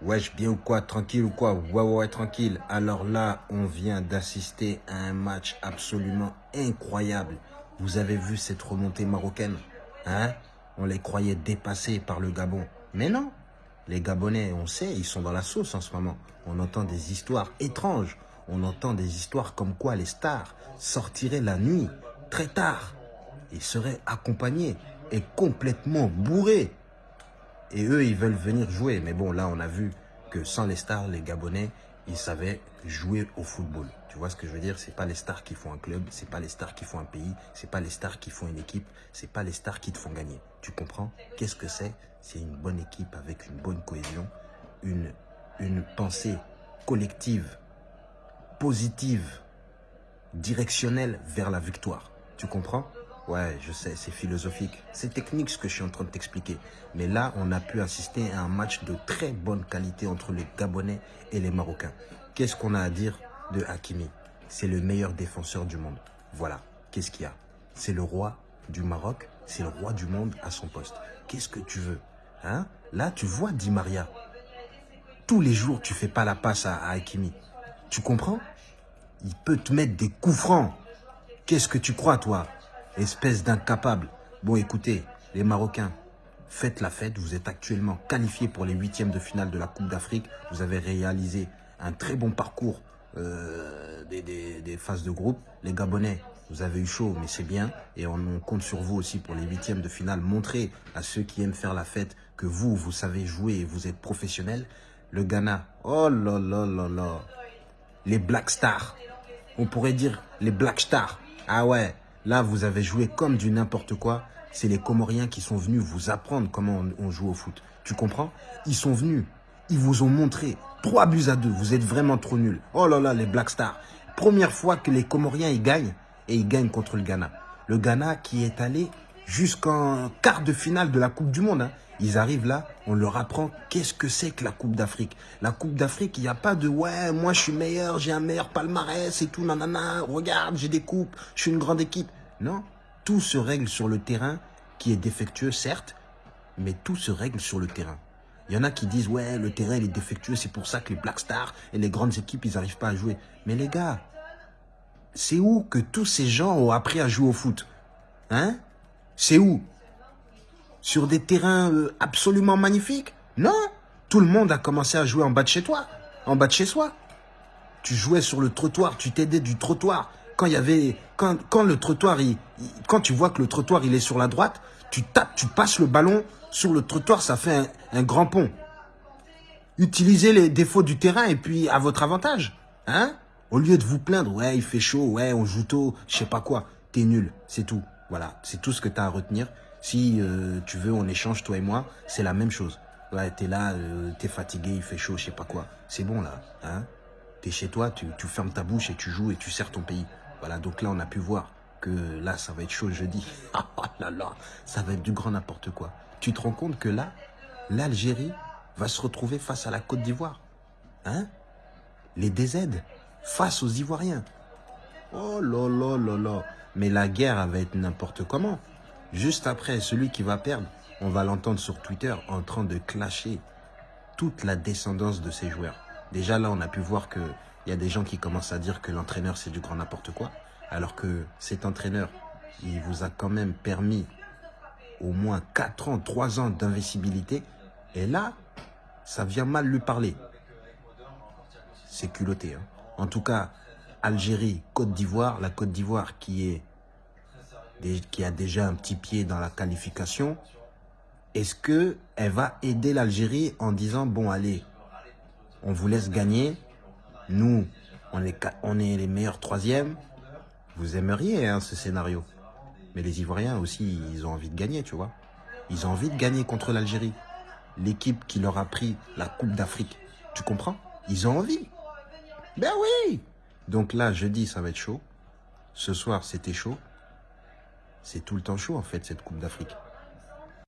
Wesh, bien ou quoi Tranquille ou quoi? Ouais, ouais, tranquille. Alors là, on vient d'assister à un match absolument incroyable. Vous avez vu cette remontée marocaine? Hein? On les croyait dépassés par le Gabon. Mais non Les Gabonais, on sait, ils sont dans la sauce en ce moment. On entend des histoires étranges. On entend des histoires comme quoi les stars sortiraient la nuit, très tard, et seraient accompagnés et complètement bourrés et eux, ils veulent venir jouer. Mais bon, là, on a vu que sans les stars, les Gabonais, ils savaient jouer au football. Tu vois ce que je veux dire? C'est pas les stars qui font un club, c'est pas les stars qui font un pays, c'est pas les stars qui font une équipe, c'est pas les stars qui te font gagner. Tu comprends? Qu'est-ce que c'est? C'est une bonne équipe avec une bonne cohésion, une, une pensée collective, positive, directionnelle vers la victoire. Tu comprends? Ouais, je sais, c'est philosophique. C'est technique ce que je suis en train de t'expliquer. Mais là, on a pu assister à un match de très bonne qualité entre les Gabonais et les Marocains. Qu'est-ce qu'on a à dire de Hakimi? C'est le meilleur défenseur du monde. Voilà, qu'est-ce qu'il y a? C'est le roi du Maroc, c'est le roi du monde à son poste. Qu'est-ce que tu veux? Hein? Là, tu vois Di Maria. Tous les jours, tu fais pas la passe à, à Hakimi. Tu comprends? Il peut te mettre des coups francs. Qu'est-ce que tu crois, toi? Espèce d'incapable. Bon, écoutez, les Marocains, faites la fête. Vous êtes actuellement qualifiés pour les huitièmes de finale de la Coupe d'Afrique. Vous avez réalisé un très bon parcours euh, des, phases de groupe. Les Gabonais, vous avez eu chaud, mais c'est bien. Et on, compte sur vous aussi pour les huitièmes de finale. Montrez à ceux qui aiment faire la fête que vous, vous savez jouer et vous êtes professionnels. Le Ghana, oh là là là là. Les Black Stars. On pourrait dire les Black Stars. Ah ouais, Là, vous avez joué comme du n'importe quoi. C'est les Comoriens qui sont venus vous apprendre comment on, joue au foot. Tu comprends? Ils sont venus. Ils vous ont montré. Trois buts à deux. Vous êtes vraiment trop nuls. Oh là là, les Black Stars. Première fois que les Comoriens, ils gagnent. Et ils gagnent contre le Ghana. Le Ghana qui est allé jusqu'en quart de finale de la Coupe du Monde. Hein. Ils arrivent là, on leur apprend qu'est-ce que c'est que la Coupe d'Afrique. La Coupe d'Afrique, il n'y a pas de « ouais, moi je suis meilleur, j'ai un meilleur palmarès et tout, nanana, regarde, j'ai des coupes, je suis une grande équipe ». Non, tout se règle sur le terrain qui est défectueux, certes, mais tout se règle sur le terrain. Il y en a qui disent « ouais, le terrain est défectueux, c'est pour ça que les Black Stars et les grandes équipes, ils n'arrivent pas à jouer ». Mais les gars, c'est où que tous ces gens ont appris à jouer au foot? Hein? C'est où? Sur des terrains euh, absolument magnifiques? Non, tout le monde a commencé à jouer en bas de chez toi, en bas de chez soi. Tu jouais sur le trottoir, tu t'aidais du trottoir. Quand il y avait, quand, quand le trottoir, quand tu vois que le trottoir il est sur la droite, tu tapes, tu passes le ballon sur le trottoir, ça fait un, un grand pont. Utilisez les défauts du terrain et puis à votre avantage, hein Au lieu de vous plaindre, ouais, il fait chaud, ouais, on joue tôt, je sais pas quoi, t'es nul, c'est tout. Voilà, c'est tout ce que tu as à retenir. Si euh, tu veux, on échange, toi et moi, c'est la même chose. Ouais, t'es là, euh, t'es fatigué, il fait chaud, je sais pas quoi. C'est bon là, hein T'es chez toi, tu, tu, fermes ta bouche et tu joues et tu sers ton pays. Voilà, donc là, on a pu voir que là, ça va être chaud jeudi. Ah là là, ça va être du grand n'importe quoi. Tu te rends compte que là, l'Algérie va se retrouver face à la Côte d'Ivoire. Hein? Les DZ face aux Ivoiriens. Oh là là là là. Mais la guerre, va être n'importe comment. Juste après, celui qui va perdre, on va l'entendre sur Twitter en train de clasher toute la descendance de ses joueurs. Déjà là, on a pu voir qu'il y a des gens qui commencent à dire que l'entraîneur, c'est du grand n'importe quoi. Alors que cet entraîneur, il vous a quand même permis au moins 4 ans, 3 ans d'invisibilité. Et là, ça vient mal lui parler. C'est culotté. Hein. En tout cas, Algérie, Côte d'Ivoire, la Côte d'Ivoire qui qui a déjà un petit pied dans la qualification, est-ce qu'elle va aider l'Algérie en disant, bon allez, on vous laisse gagner, nous, on est, les meilleurs troisièmes, vous aimeriez hein, ce scénario. Mais les Ivoiriens aussi, ils ont envie de gagner, tu vois. Ils ont envie de gagner contre l'Algérie. L'équipe qui leur a pris la Coupe d'Afrique. Tu comprends? Ils ont envie. Ben oui Donc là, jeudi, ça va être chaud. Ce soir, c'était chaud. C'est tout le temps chaud, en fait, cette Coupe d'Afrique.